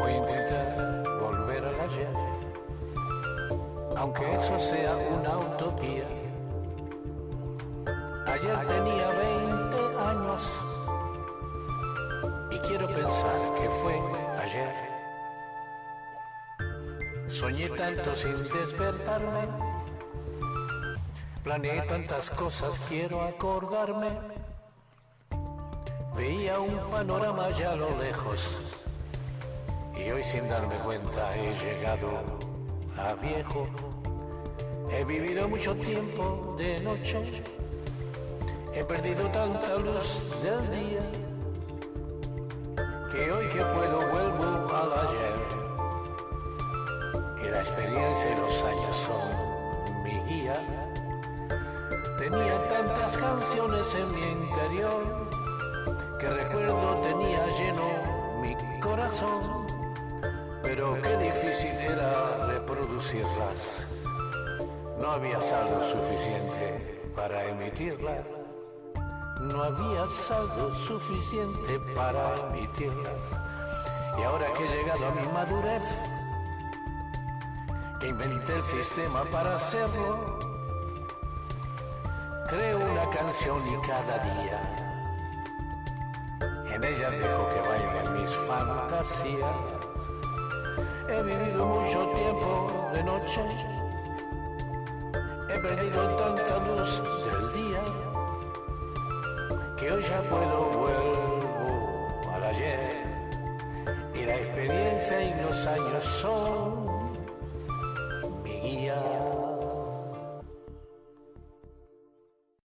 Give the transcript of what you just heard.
Voy a intentar volver a la llave, aunque eso sea una utopía. Ayer tenía 20 años y quiero pensar que fue ayer. Soñé tanto sin despertarme, planeé tantas cosas, quiero acordarme. Veía un panorama ya a lo lejos y hoy sin darme cuenta he llegado a viejo. He vivido mucho tiempo de noche, he perdido tanta luz del día, que hoy que puedo vuelvo al ayer. Y la experiencia y los años son mi guía. Tenía tantas canciones en mi interior, que recuerdo tenía lleno mi corazón, pero qué difícil era reproducirlas. No había saldo suficiente para emitirlas. No había saldo suficiente para emitirlas. Y ahora que he llegado a mi madurez, que inventé el sistema para hacerlo, creo una canción y cada día en ella dejo que bailen mis fantasías. He vivido mucho tiempo de noche, he perdido tanta luz del día, que hoy ya puedo vuelvo al ayer, y la experiencia y los años son mi guía.